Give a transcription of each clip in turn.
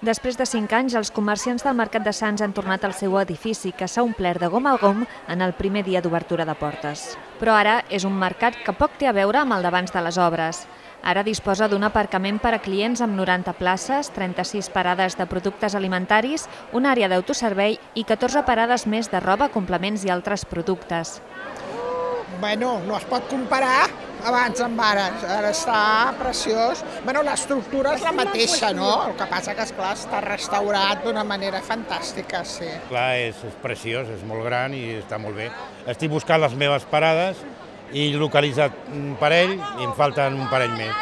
Després de cinc anys, els comerciants del Mercat de Sants han tornat al seu edifici, que s'ha omplert de gom a gom en el primer dia d'obertura de portes. Però ara és un mercat que poc té a veure amb el d'abans de les obres. Ara disposa d'un aparcament per a clients amb 90 places, 36 parades de productes alimentaris, una àrea d'autoservei i 14 parades més de roba, complements i altres productes. Bueno, no es pot comparar abans amb ara, ara està preciós. Bueno, l'estructura és la mateixa, no? El que passa que, esclar, està restaurat d'una manera fantàstica, sí. Clar, és, és preciós, és molt gran i està molt bé. Estic buscant les meves parades i he localitzat un parell i em falten un parell més.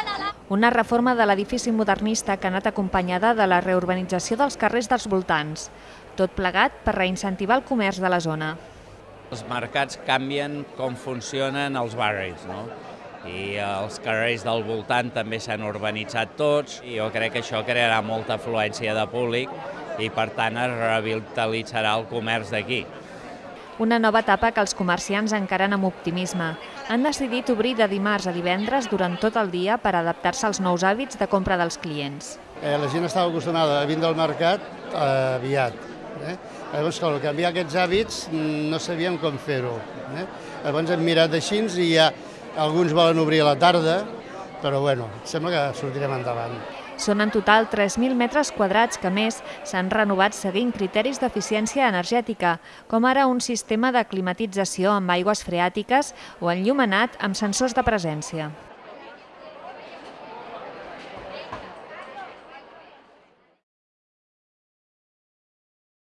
Una reforma de l'edifici modernista que ha anat acompanyada de la reurbanització dels carrers dels voltants. Tot plegat per reincentivar el comerç de la zona. Els mercats canvien com funcionen els barris, no? I els carrers del voltant també s'han urbanitzat tots i jo crec que això crearà molta afluència de públic i per tant es revitalitzarà el comerç d'aquí. Una nova etapa que els comerciants encaren amb optimisme. Han decidit obrir de dimarts a divendres durant tot el dia per adaptar-se als nous hàbits de compra dels clients. Eh, la gent estava acostumada a vindre al mercat eh, aviat. Eh? Llavors, al canviar aquests hàbits, no sabíem com fer-ho. Eh? Llavors hem mirat així i ja alguns volen obrir a la tarda, però bueno, sembla que sortirem endavant. Són en total 3.000 metres quadrats que, més, s'han renovat seguint criteris d'eficiència energètica, com ara un sistema de climatització amb aigües freàtiques o enllumenat amb sensors de presència.